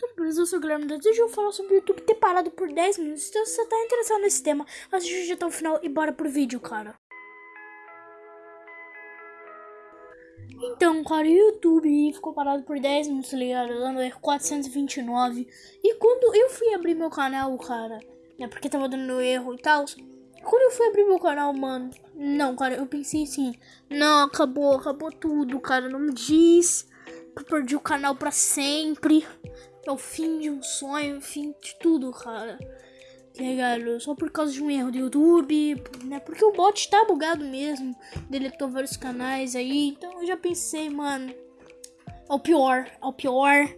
Tudo eu sou o Guilherme Dantas e eu vou falar sobre o YouTube ter parado por 10 minutos. Então se você tá interessado nesse tema, assiste até o final e bora pro vídeo, cara. Então, cara, o YouTube ficou parado por 10 minutos, tá ligado? Dando erro 429. E quando eu fui abrir meu canal, cara, né? Porque tava dando erro e tal. Quando eu fui abrir meu canal, mano, não, cara, eu pensei assim, não, acabou, acabou tudo, cara, não me diz que eu perdi o canal pra sempre. É o fim de um sonho, o fim de tudo, cara. Tá ligado? Só por causa de um erro do YouTube, né? Porque o bot tá bugado mesmo. Deletou vários canais aí. Então eu já pensei, mano. É o pior, é o pior.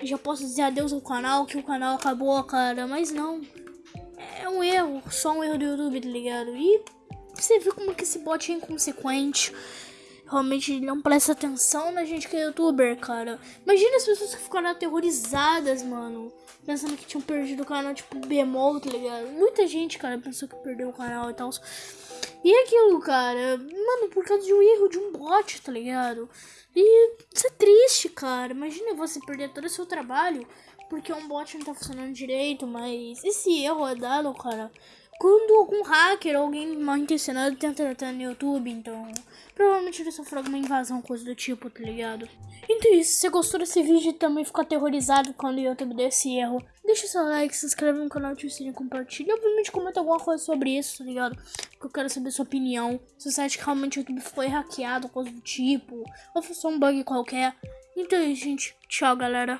Eu já posso dizer adeus ao canal, que o canal acabou, cara. Mas não. É um erro, só um erro do YouTube, tá ligado? E você viu como que esse bot é inconsequente realmente não presta atenção na gente que é youtuber, cara. Imagina as pessoas que ficaram aterrorizadas, mano. Pensando que tinham perdido o canal, tipo, bemol, tá ligado? Muita gente, cara, pensou que perdeu o canal e tal. E aquilo, cara, mano, por causa de um erro de um bot, tá ligado? E isso é triste, cara. Imagina você perder todo o seu trabalho porque um bot não tá funcionando direito, mas esse erro é dado, cara, quando algum hacker ou alguém mal intencionado tenta entrar no YouTube, então provavelmente ele sofreu alguma invasão, coisa do tipo, tá ligado? Então é isso, se você gostou desse vídeo e também ficou aterrorizado quando o YouTube deu esse erro, deixa seu like, se inscreve no canal, ativa o sininho, compartilha. Obviamente comenta alguma coisa sobre isso, tá ligado? Porque eu quero saber sua opinião. Se você acha que realmente o YouTube foi hackeado, coisa do tipo, ou foi só um bug qualquer. Então é isso, gente. Tchau, galera.